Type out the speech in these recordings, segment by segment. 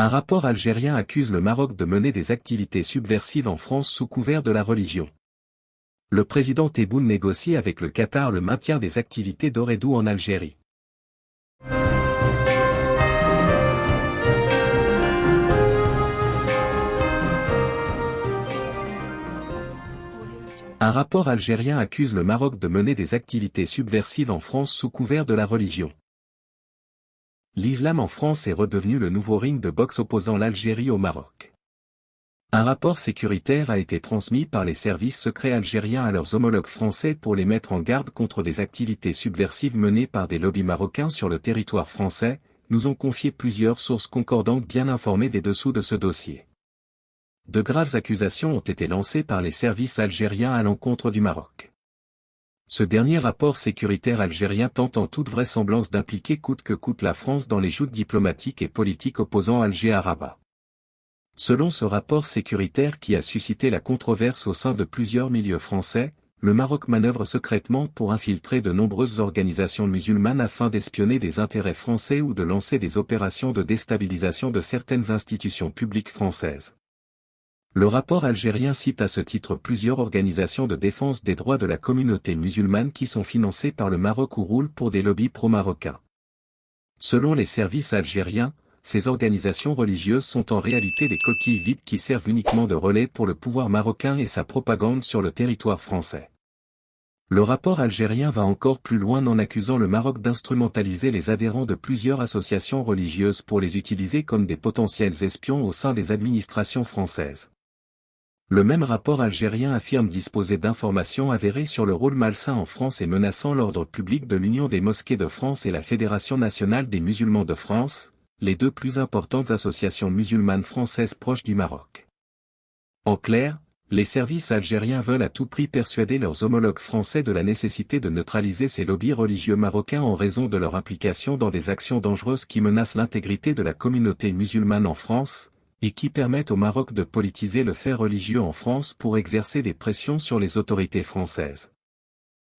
Un rapport algérien accuse le Maroc de mener des activités subversives en France sous couvert de la religion. Le président Tebboune négocie avec le Qatar le maintien des activités d'Oredou en Algérie. Un rapport algérien accuse le Maroc de mener des activités subversives en France sous couvert de la religion. L'islam en France est redevenu le nouveau ring de boxe opposant l'Algérie au Maroc. Un rapport sécuritaire a été transmis par les services secrets algériens à leurs homologues français pour les mettre en garde contre des activités subversives menées par des lobbies marocains sur le territoire français, nous ont confié plusieurs sources concordantes bien informées des dessous de ce dossier de graves accusations ont été lancées par les services algériens à l'encontre du Maroc. Ce dernier rapport sécuritaire algérien tente en toute vraisemblance d'impliquer coûte que coûte la France dans les joutes diplomatiques et politiques opposant Alger à Rabat. Selon ce rapport sécuritaire qui a suscité la controverse au sein de plusieurs milieux français, le Maroc manœuvre secrètement pour infiltrer de nombreuses organisations musulmanes afin d'espionner des intérêts français ou de lancer des opérations de déstabilisation de certaines institutions publiques françaises. Le rapport algérien cite à ce titre plusieurs organisations de défense des droits de la communauté musulmane qui sont financées par le Maroc ou roulent pour des lobbies pro-marocains. Selon les services algériens, ces organisations religieuses sont en réalité des coquilles vides qui servent uniquement de relais pour le pouvoir marocain et sa propagande sur le territoire français. Le rapport algérien va encore plus loin en accusant le Maroc d'instrumentaliser les adhérents de plusieurs associations religieuses pour les utiliser comme des potentiels espions au sein des administrations françaises. Le même rapport algérien affirme disposer d'informations avérées sur le rôle malsain en France et menaçant l'ordre public de l'Union des mosquées de France et la Fédération nationale des musulmans de France, les deux plus importantes associations musulmanes françaises proches du Maroc. En clair, les services algériens veulent à tout prix persuader leurs homologues français de la nécessité de neutraliser ces lobbies religieux marocains en raison de leur implication dans des actions dangereuses qui menacent l'intégrité de la communauté musulmane en France, et qui permettent au Maroc de politiser le fait religieux en France pour exercer des pressions sur les autorités françaises.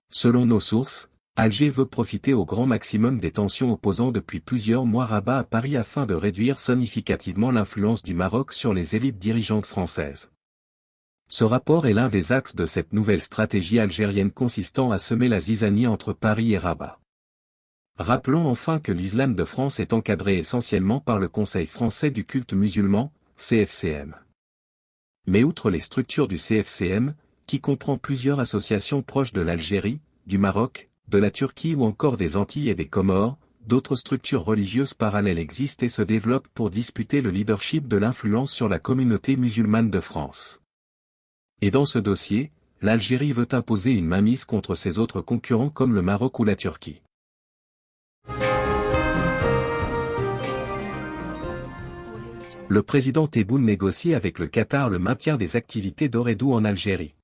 Selon nos sources, Alger veut profiter au grand maximum des tensions opposant depuis plusieurs mois Rabat à Paris afin de réduire significativement l'influence du Maroc sur les élites dirigeantes françaises. Ce rapport est l'un des axes de cette nouvelle stratégie algérienne consistant à semer la zizanie entre Paris et Rabat. Rappelons enfin que l'islam de France est encadré essentiellement par le Conseil français du culte musulman, CFCM. Mais outre les structures du CFCM, qui comprend plusieurs associations proches de l'Algérie, du Maroc, de la Turquie ou encore des Antilles et des Comores, d'autres structures religieuses parallèles existent et se développent pour disputer le leadership de l'influence sur la communauté musulmane de France. Et dans ce dossier, l'Algérie veut imposer une mainmise contre ses autres concurrents comme le Maroc ou la Turquie. Le président Tebboune négocie avec le Qatar le maintien des activités d'Oredou en Algérie.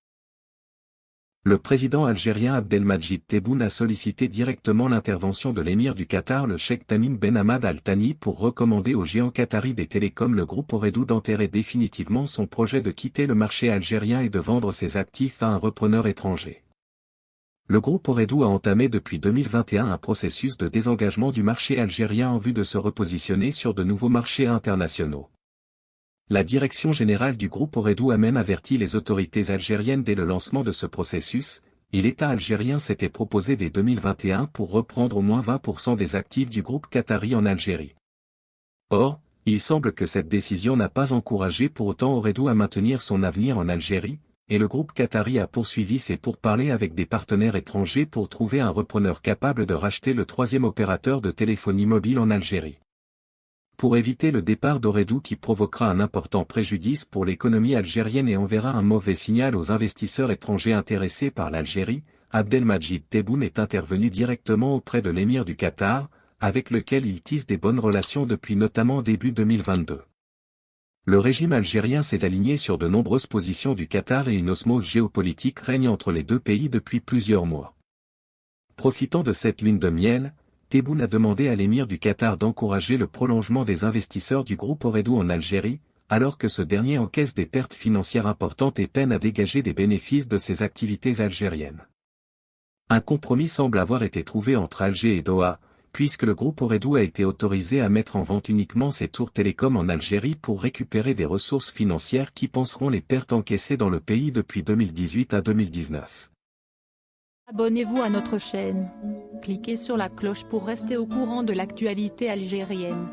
Le président algérien Abdelmajid Tebboune a sollicité directement l'intervention de l'émir du Qatar le Sheikh Tamim Ben Hamad Al Thani pour recommander au géant qatari des télécoms le groupe Oredou d'enterrer définitivement son projet de quitter le marché algérien et de vendre ses actifs à un repreneur étranger. Le groupe Oredou a entamé depuis 2021 un processus de désengagement du marché algérien en vue de se repositionner sur de nouveaux marchés internationaux. La direction générale du groupe Oredou a même averti les autorités algériennes dès le lancement de ce processus, et l'État algérien s'était proposé dès 2021 pour reprendre au moins 20% des actifs du groupe Qatari en Algérie. Or, il semble que cette décision n'a pas encouragé pour autant Oredou à maintenir son avenir en Algérie, et le groupe Qatari a poursuivi ses pourparlers avec des partenaires étrangers pour trouver un repreneur capable de racheter le troisième opérateur de téléphonie mobile en Algérie. Pour éviter le départ d'Oredou qui provoquera un important préjudice pour l'économie algérienne et enverra un mauvais signal aux investisseurs étrangers intéressés par l'Algérie, Abdelmajid Tebboune est intervenu directement auprès de l'émir du Qatar, avec lequel il tisse des bonnes relations depuis notamment début 2022. Le régime algérien s'est aligné sur de nombreuses positions du Qatar et une osmose géopolitique règne entre les deux pays depuis plusieurs mois. Profitant de cette lune de miel, Tebboune a demandé à l'émir du Qatar d'encourager le prolongement des investisseurs du groupe Oredou en Algérie, alors que ce dernier encaisse des pertes financières importantes et peine à dégager des bénéfices de ses activités algériennes. Un compromis semble avoir été trouvé entre Alger et Doha, puisque le groupe Oredou a été autorisé à mettre en vente uniquement ses tours télécom en Algérie pour récupérer des ressources financières qui penseront les pertes encaissées dans le pays depuis 2018 à 2019. Abonnez-vous à notre chaîne cliquez sur la cloche pour rester au courant de l'actualité algérienne.